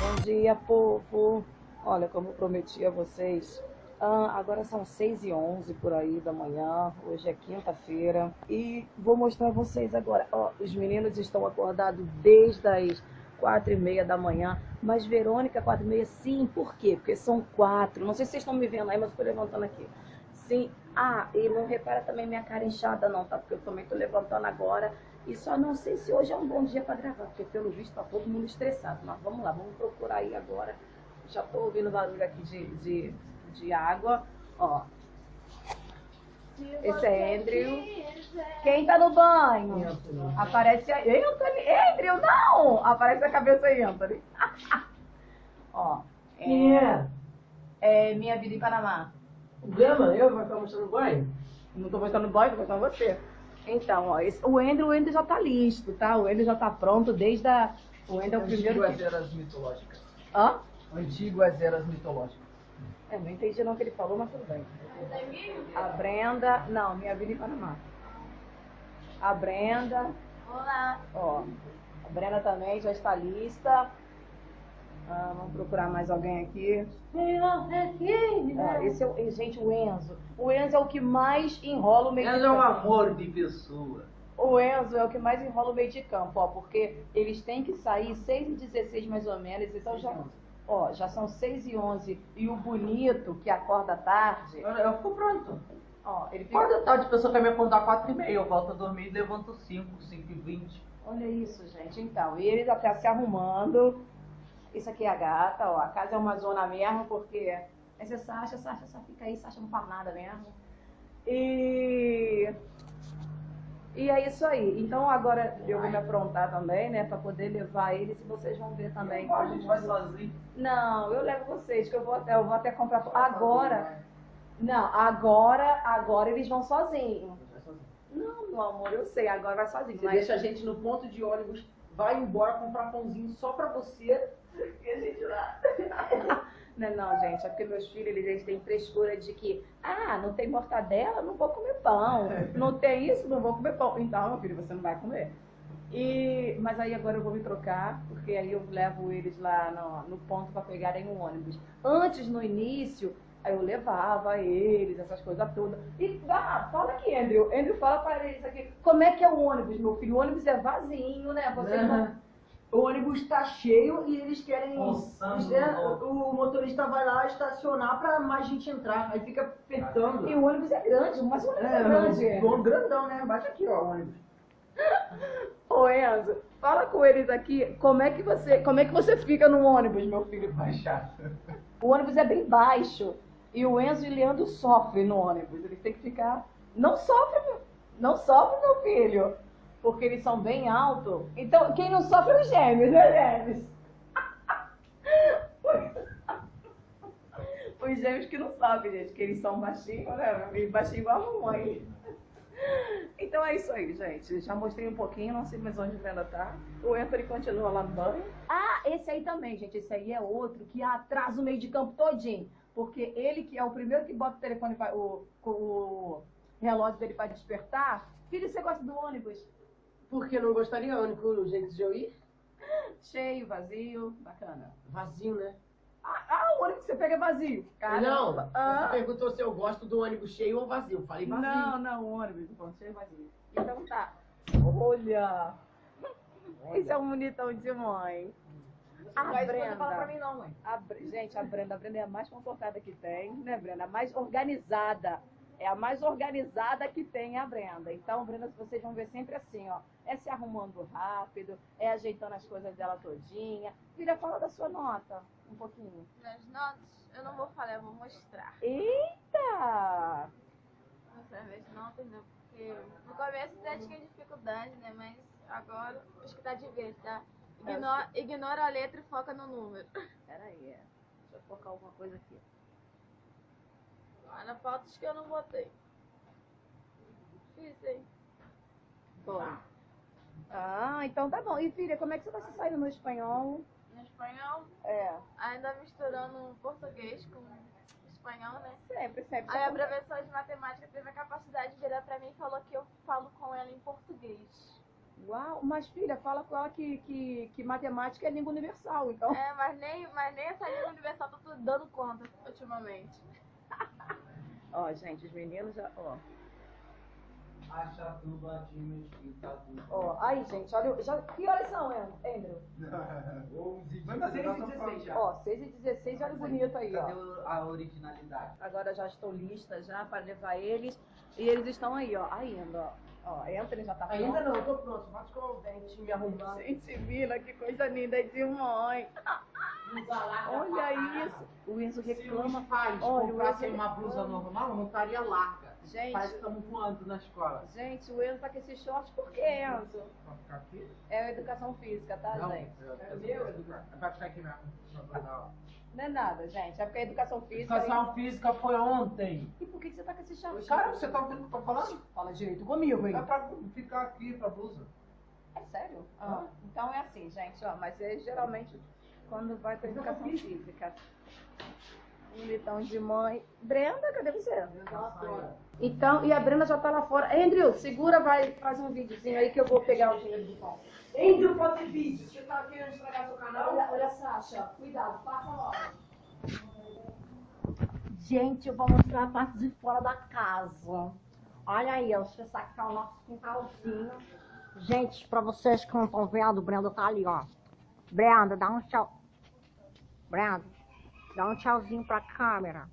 Bom dia, povo. Olha, como prometi a vocês, ah, agora são 6 e 11 por aí da manhã, hoje é quinta-feira, e vou mostrar a vocês agora. Ó, os meninos estão acordados desde as 4 e meia da manhã, mas Verônica, 4 e meia, sim, por quê? Porque são quatro, não sei se vocês estão me vendo aí, mas eu tô levantando aqui. Sim, ah, e não repara também minha cara inchada não, tá? Porque eu também tô levantando agora, e só não sei se hoje é um bom dia para gravar, porque pelo visto tá todo mundo estressado, mas vamos lá, vamos procurar aí agora. Já tô ouvindo barulho aqui de, de, de água, ó. Esse é Andrew. Quem tá no banho? Aparece aí. Anthony. Andrew, não! Aparece a cabeça aí, Anthony. Ó. Quem é? É minha vida em Panamá. Gama, eu vou ficar mostrando banho? Não tô mostrando banho, tô mostrando você. Então, ó, esse- o Andrew, o Andrew já tá listo, tá? O Andrew já tá pronto desde a... O Andrew é o primeiro Antigo que... eras mitológicas. Hã? Antigo às eras mitológicas. É, não entendi não o que ele falou, mas tudo bem. A Brenda... Não, minha vida em Panamá. A Brenda... Olá. Ó, a Brenda também já está lista. Ah, vamos procurar mais alguém aqui. Ah, esse é o, e, gente, o Enzo. O Enzo é o que mais enrola o meio de Ela é um campo. amor de pessoa. O Enzo é o que mais enrola o meio de campo, ó, porque eles têm que sair 6 e 16 mais ou menos, então já, ó, já são 6 e 11. E o bonito, que acorda tarde, Eu, eu fico pronto. ó, ele fica... Quando tarde a pessoa quer me acordar 4 e meia, eu volto a dormir e levanto 5, 5 e 20. Olha isso, gente. Então, e eles até se arrumando. Isso aqui é a gata, ó. A casa é uma zona mesmo, porque essa é Sasha, Sasha só fica aí, Sasha não fala nada mesmo. E. E é isso aí. Então agora eu vou me aprontar também, né? Pra poder levar eles e vocês vão ver também. a gente vai sozinho. Não, eu levo vocês, que eu vou até, eu vou até comprar. Agora. Não, agora, agora eles vão sozinhos. Não, meu amor, eu sei, agora vai sozinho. Você mas- deixa a gente no ponto de ônibus, vai embora comprar pãozinho só pra você e a gente lá. Não, não, gente, é porque meus filhos, eles, têm frescura de que, ah, não tem mortadela, não vou comer pão. Não tem isso, não vou comer pão. Então, meu filho, você não vai comer. E, mas aí agora eu vou me trocar, porque aí eu levo eles lá no, no ponto para pegarem um ônibus. Antes, no início, aí eu levava eles, essas coisas todas. E, ah, fala aqui, Andrew. Andrew, fala para eles aqui, como é que é o ônibus, meu filho? O ônibus é vazio, né? Você não... O ônibus tá cheio e eles querem. Eles- é, o, motorista vai lá estacionar pra mais gente entrar. Aí fica apertando. E o ônibus é grande, mas o ônibus é, grande. É, o grandão, né? Bate aqui, ó, o ônibus. Ô Enzo, fala com eles aqui, como é que você, como é que você fica no ônibus, meu filho? Chato. O ônibus é bem baixo e o Enzo e o Leandro sofrem no ônibus. Eles têm que ficar, não sofre, meu- não sofre, meu filho, porque eles são bem altos. Então, quem não sofre é os gêmeos, né, gêmeos? Os gêmeos que não sofrem, gente, que eles são baixinhos, né? Baixinho igual a mamãe. Então é isso aí, gente. Já mostrei um pouquinho, não sei mais onde a Brenda tá. O Anthony continua lá no banho. Ah, esse aí também, gente. Esse aí é outro que atrasa o meio de campo todinho. Porque ele que é o primeiro que bota o telefone, o, o relógio dele para despertar. Filho, você gosta do ônibus? Porque não gostaria, é o único jeito de eu ir? Cheio, vazio, bacana. Vazio, né? Ah, ah, o ônibus que você pega é vazio. Não, Caramba. você Ah. perguntou se eu gosto do ônibus cheio ou vazio. Eu Falei vazio. Não, não, o ônibus, tô falando cheio vazio. Então tá. Olha! Esse é um bonitão de mãe. A Mas Brenda. não fala pra mim não, mãe. A gente, a Brenda, a Brenda é a mais comportada que tem, né, Brenda? A mais organizada. É a mais organizada que tem a Brenda. Então, Brenda, vocês vão ver sempre assim, ó. É se arrumando rápido, é ajeitando as coisas dela todinha. Filha, fala da sua nota, um pouquinho. Nas notas, eu não vou falar, eu vou mostrar. Eita! Mostrar minhas notas, né? Porque no começo até tinha dificuldade, né? Mas agora acho que tá de vez, tá? Ignora, ignora a letra e foca no número. Pera aí, é. deixa eu focar alguma coisa aqui. Olha, fotos que eu não botei. Difícil, hein? Bom. Ah, então tá bom. E filha, como é que você tá se saindo no espanhol? No espanhol, É, ainda misturando português com espanhol, né? sempre, sempre. Aí a professora de matemática teve a capacidade de virar pra mim e falou que eu falo com ela em Uau, mas filha, fala com ela que, que, que matemática é língua universal, então. É, mas nem, mas nem essa língua universal tá tudo dando conta ultimamente. Ó, gente, os meninos já. Ó, Acha tudo ladinho, escrita tudo. ó. Aí, gente, olha. Já, que horas são, Andrew? Vai fazer 6 e 16 já. Ó, 6 e 16, olha bonito aí, Cadê ó. o- a originalidade? Agora já estou lista já para levar eles. E eles estão aí, ó, ainda, ó. Ó, Anthony já tá pronto. Ainda não, eu tô pronto. Bate com o dente me arrumar. Gente, Vila, que coisa linda de mãe. Olha isso. O Enzo Se os reclama. pais Olha, comprassem o uma blusa normal, não estaria larga. Gente. Estamos voando na escola. Gente, o Enzo tá com esse short por quê, Enzo? Vai ficar aqui? É a educação física, tá, Não, gente? é meu, Eduardo. Vai ficar aqui mesmo. Não é nada, gente. É porque a educação física. Educação física foi ontem. E por que que você tá com esse short? Cara, você tá ouvindo o que eu tô falando? Fala direito comigo, hein? É pra ficar aqui, pra blusa. É sério? Ah, então é assim, gente, ó. Mas é geralmente quando vai pra educação física. Um litão de mãe. Brenda, cadê você? Então, e a Brenda já tá lá fora. Andrew, segura, vai, faz um videozinho aí que eu vou pegar o dinheiro do pão. Andrew, fazer vídeo. Você tá querendo estragar seu canal? Olha, olha, Sasha, cuidado, passa logo. Gente, eu vou mostrar a parte de fora da casa. Olha aí, ó, deixa eu sacar o nosso quintalzinho. Gente, pra vocês que não estão vendo, o Brenda tá ali, ó. Brenda, dá um tchau. Brenda, dá um tchauzinho pra câmera.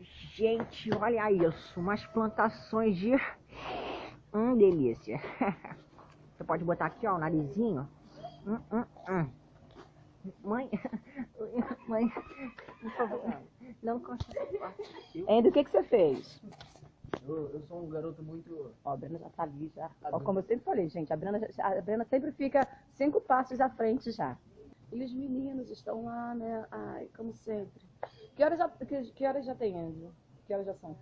Gente, olha isso, umas plantações de... Hum, delícia. Você pode botar aqui, ó, o narizinho. Hum, hum, hum. Mãe, mãe, por favor, não consigo. Ainda o que, que você fez? Eu, eu sou um garoto muito. Ó, a Brenda já tá ali já. Ó, como eu sempre falei, gente, a Brenda, já- a Brenda sempre fica cinco passos à frente já. E os meninos estão lá, né? Ai, como sempre. Que horas já, que, que horas já tem, Andrew? Que horas já são?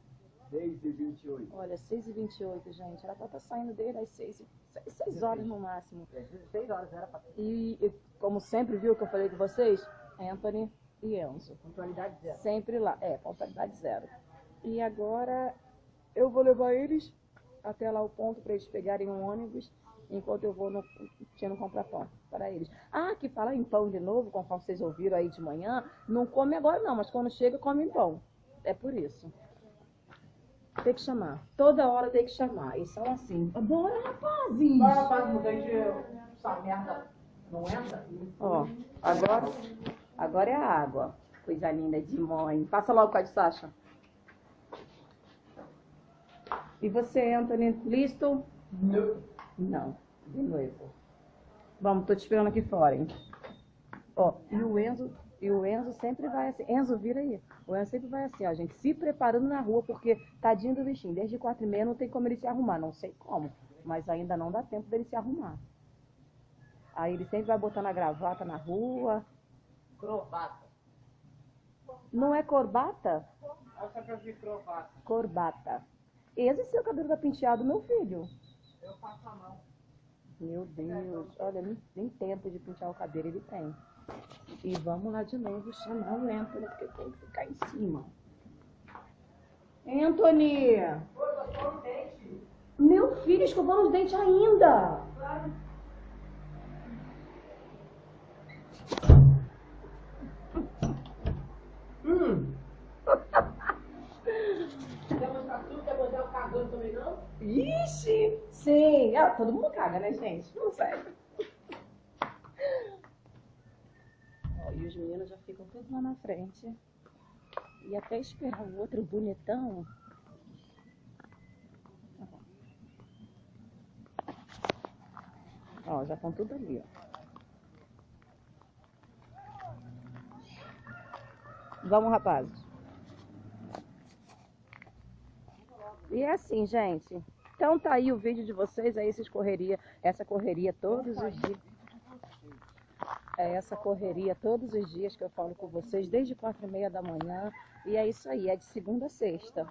6 e 28. Olha, 6h28, gente. Ela tá saindo desde as 6, 6 horas no máximo. 6 horas era pra ter. E, e como sempre, viu que eu falei com vocês? Anthony e Enzo. Pontualidade zero. Sempre lá. É, pontualidade zero. E agora eu vou levar eles até lá o ponto para eles pegarem um ônibus, enquanto eu vou no tino comprar pão para eles. Ah, que falar em pão de novo, conforme vocês ouviram aí de manhã, não come agora não, mas quando chega come pão. É por isso. Tem que chamar. Toda hora tem que chamar. E são assim. Bora, rapazes! Vai, rapaz, não deixa essa merda. Não entra? Ó, agora, agora é a água. Coisa linda de mãe. Passa logo com a de Sasha. E você, Anthony, listo? Não. Não, de noivo. Vamos, tô te esperando aqui fora, hein? Ó, e o Enzo, e o Enzo sempre vai assim. Enzo, vira aí. O Enzo sempre vai assim, ó, gente, se preparando na rua, porque tadinho do bichinho, desde quatro e meia não tem como ele se arrumar, não sei como, mas ainda não dá tempo dele se arrumar. Aí ele sempre vai botando a gravata na rua. Crovata. Não é corbata? Essa pra ver crovata. Corbata. Esse seu cabelo tá penteado, meu filho. Eu faço a mão. Meu Deus, olha, nem, nem tempo de pentear o cabelo ele tem. E vamos lá de novo chamar o Anthony, porque tem que ficar em cima. Anthony! Meu filho, escovando os dentes ainda! Hum. Quer mostrar tudo? Quer mostrar o cagando também não? Ixi! Sim! Ah, todo mundo caga, né, gente? Não sério. E os meninos já ficam todos lá na frente. E até esperar o outro bonitão. Ó, já estão tudo ali, ó. Vamos, rapazes. E é assim, gente. Então tá aí o vídeo de vocês, aí esses correria, essa correria todos os dias. É essa correria todos os dias que eu falo com vocês, desde quatro e meia da manhã. E é isso aí, é de segunda a sexta.